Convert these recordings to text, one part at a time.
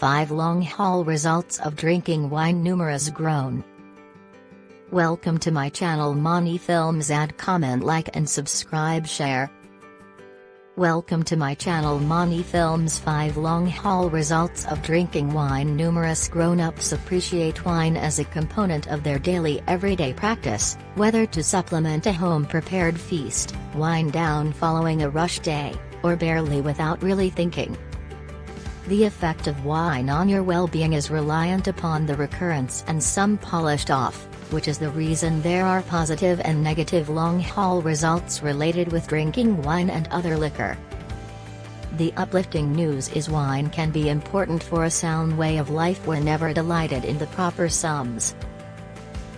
5 long haul results of drinking wine numerous grown. Welcome to my channel Mani Films add comment like and subscribe share. Welcome to my channel Mani Films 5 long haul results of drinking wine Numerous grown-ups appreciate wine as a component of their daily everyday practice, whether to supplement a home-prepared feast, wind down following a rush day, or barely without really thinking. The effect of wine on your well-being is reliant upon the recurrence and some polished off, which is the reason there are positive and negative long-haul results related with drinking wine and other liquor. The uplifting news is wine can be important for a sound way of life whenever delighted in the proper sums.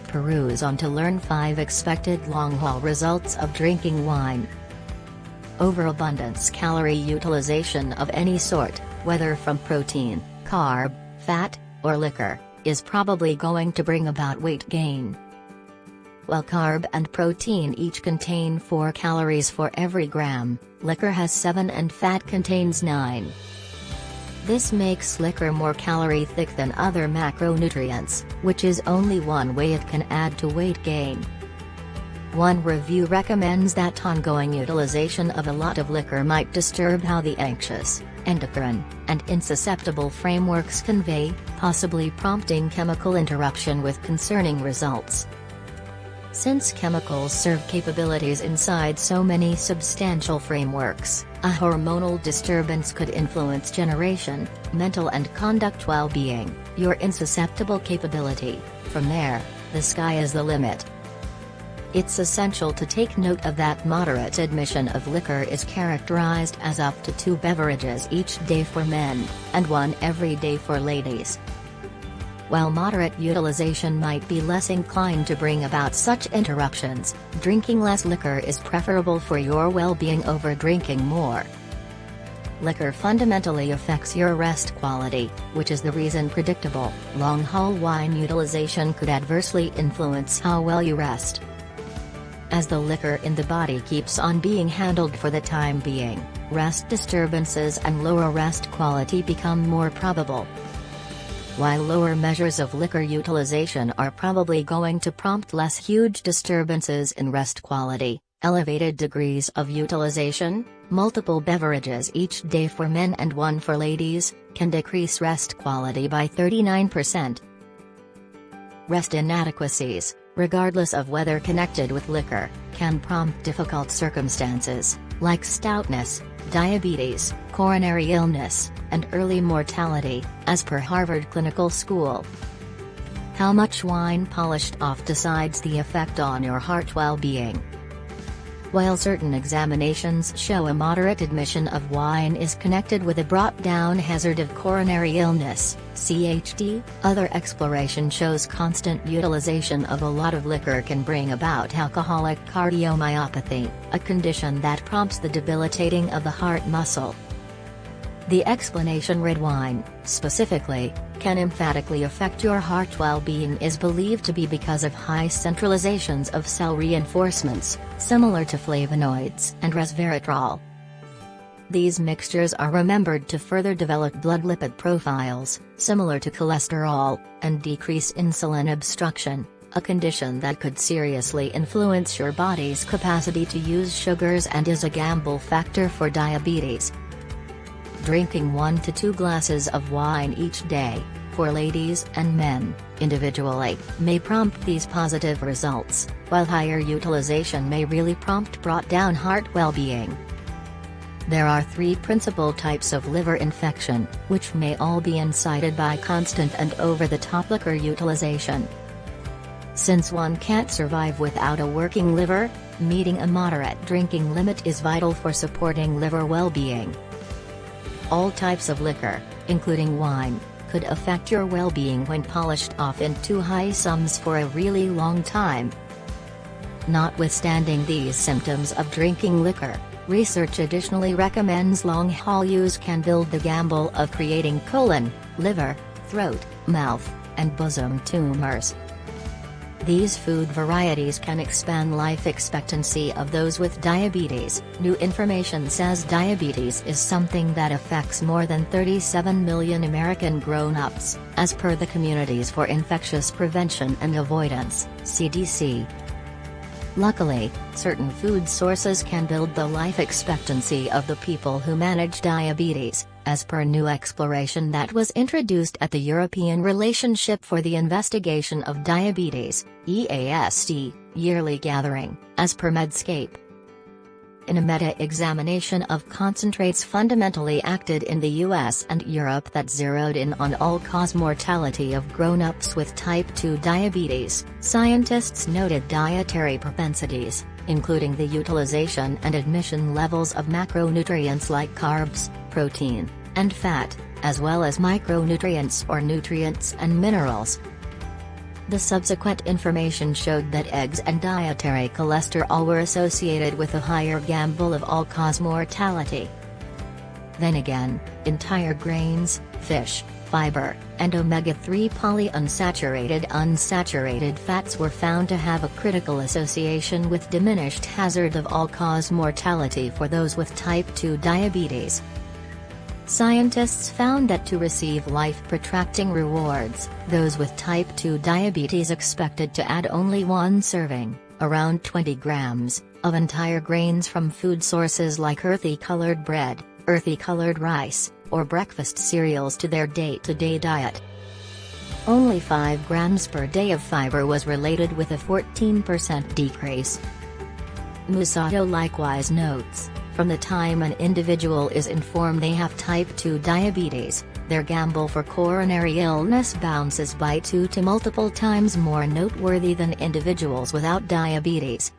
Peruse on to learn 5 expected long-haul results of drinking wine. Overabundance calorie utilization of any sort, whether from protein, carb, fat, or liquor, is probably going to bring about weight gain. While carb and protein each contain 4 calories for every gram, liquor has 7 and fat contains 9. This makes liquor more calorie thick than other macronutrients, which is only one way it can add to weight gain. One review recommends that ongoing utilization of a lot of liquor might disturb how the anxious, endocrine, and insusceptible frameworks convey, possibly prompting chemical interruption with concerning results. Since chemicals serve capabilities inside so many substantial frameworks, a hormonal disturbance could influence generation, mental and conduct well-being, your insusceptible capability, from there, the sky is the limit. It's essential to take note of that moderate admission of liquor is characterized as up to two beverages each day for men, and one every day for ladies. While moderate utilization might be less inclined to bring about such interruptions, drinking less liquor is preferable for your well-being over drinking more. Liquor fundamentally affects your rest quality, which is the reason predictable, long-haul wine utilization could adversely influence how well you rest as the liquor in the body keeps on being handled for the time being, rest disturbances and lower rest quality become more probable. While lower measures of liquor utilization are probably going to prompt less huge disturbances in rest quality, elevated degrees of utilization, multiple beverages each day for men and one for ladies, can decrease rest quality by 39%. Rest inadequacies, regardless of whether connected with liquor, can prompt difficult circumstances, like stoutness, diabetes, coronary illness, and early mortality, as per Harvard Clinical School. How much wine polished off decides the effect on your heart well-being. While certain examinations show a moderate admission of wine is connected with a brought-down hazard of coronary illness, CHD, other exploration shows constant utilization of a lot of liquor can bring about alcoholic cardiomyopathy, a condition that prompts the debilitating of the heart muscle. The explanation red wine, specifically, can emphatically affect your heart well-being is believed to be because of high centralizations of cell reinforcements, similar to flavonoids and resveratrol. These mixtures are remembered to further develop blood lipid profiles, similar to cholesterol, and decrease insulin obstruction, a condition that could seriously influence your body's capacity to use sugars and is a gamble factor for diabetes. Drinking 1 to 2 glasses of wine each day, for ladies and men, individually, may prompt these positive results, while higher utilization may really prompt brought down heart well-being. There are three principal types of liver infection, which may all be incited by constant and over-the-top liquor utilization. Since one can't survive without a working liver, meeting a moderate drinking limit is vital for supporting liver well-being. All types of liquor, including wine, could affect your well-being when polished off in too high sums for a really long time. Notwithstanding these symptoms of drinking liquor, research additionally recommends long-haul use can build the gamble of creating colon, liver, throat, mouth, and bosom tumors. These food varieties can expand life expectancy of those with diabetes. New information says diabetes is something that affects more than 37 million American grown-ups, as per the Communities for Infectious Prevention and Avoidance, CDC. Luckily, certain food sources can build the life expectancy of the people who manage diabetes, as per new exploration that was introduced at the European Relationship for the Investigation of Diabetes, EASD, yearly gathering, as per Medscape. In a meta-examination of concentrates fundamentally acted in the US and Europe that zeroed in on all-cause mortality of grown-ups with type 2 diabetes, scientists noted dietary propensities, including the utilization and admission levels of macronutrients like carbs, protein, and fat, as well as micronutrients or nutrients and minerals. The subsequent information showed that eggs and dietary cholesterol were associated with a higher gamble of all-cause mortality. Then again, entire grains, fish, fiber, and omega-3 polyunsaturated unsaturated fats were found to have a critical association with diminished hazard of all-cause mortality for those with type 2 diabetes. Scientists found that to receive life-protracting rewards, those with type 2 diabetes expected to add only one serving, around 20 grams, of entire grains from food sources like earthy-colored bread, earthy-colored rice, or breakfast cereals to their day-to-day -day diet. Only 5 grams per day of fiber was related with a 14% decrease. Musato likewise notes, from the time an individual is informed they have type 2 diabetes, their gamble for coronary illness bounces by two to multiple times more noteworthy than individuals without diabetes.